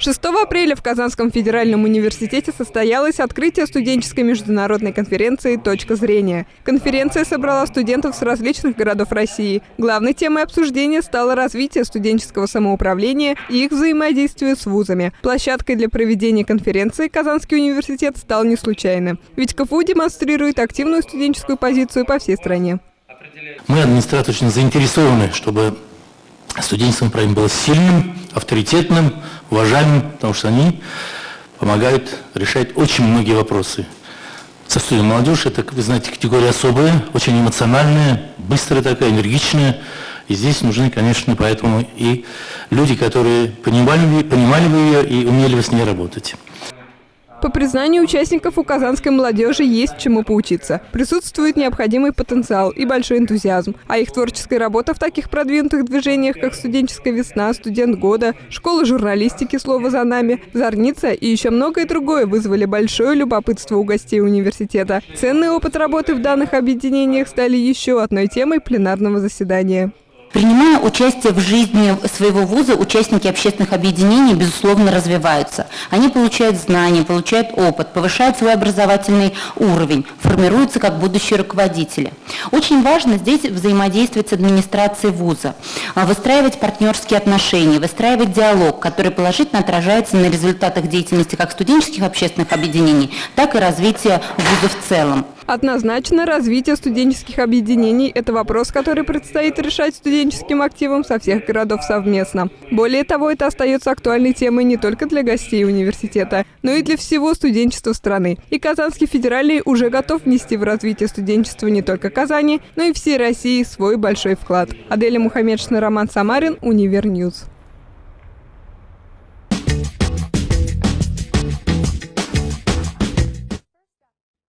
6 апреля в Казанском федеральном университете состоялось открытие студенческой международной конференции «Точка зрения». Конференция собрала студентов с различных городов России. Главной темой обсуждения стало развитие студенческого самоуправления и их взаимодействие с вузами. Площадкой для проведения конференции Казанский университет стал не случайно. Ведь КФУ демонстрирует активную студенческую позицию по всей стране. Мы, администрация, очень заинтересованы, чтобы студенческое направление было сильным, авторитетным, уважаемым, потому что они помогают решать очень многие вопросы. Со студией молодежь, это, вы знаете, категория особая, очень эмоциональная, быстрая такая, энергичная. И здесь нужны, конечно, поэтому и люди, которые понимали, понимали бы ее и умели бы с ней работать. По признанию участников у казанской молодежи есть чему поучиться. Присутствует необходимый потенциал и большой энтузиазм. А их творческая работа в таких продвинутых движениях, как «Студенческая весна», «Студент года», «Школа журналистики. Слово за нами», «Зорница» и еще многое другое вызвали большое любопытство у гостей университета. Ценный опыт работы в данных объединениях стали еще одной темой пленарного заседания. Принимая участие в жизни своего вуза, участники общественных объединений, безусловно, развиваются. Они получают знания, получают опыт, повышают свой образовательный уровень, формируются как будущие руководители. Очень важно здесь взаимодействовать с администрацией вуза, а, выстраивать партнерские отношения, выстраивать диалог, который положительно отражается на результатах деятельности как студенческих общественных объединений, так и развития вуза в целом. Однозначно, развитие студенческих объединений – это вопрос, который предстоит решать студенческим активам со всех городов совместно. Более того, это остается актуальной темой не только для гостей университета, но и для всего студенчества страны. И Казанский федеральный уже готов внести в развитие студенчества не только Казани, но и всей России свой большой вклад. Аделя Мухаммедшина, Роман Самарин, Univer News.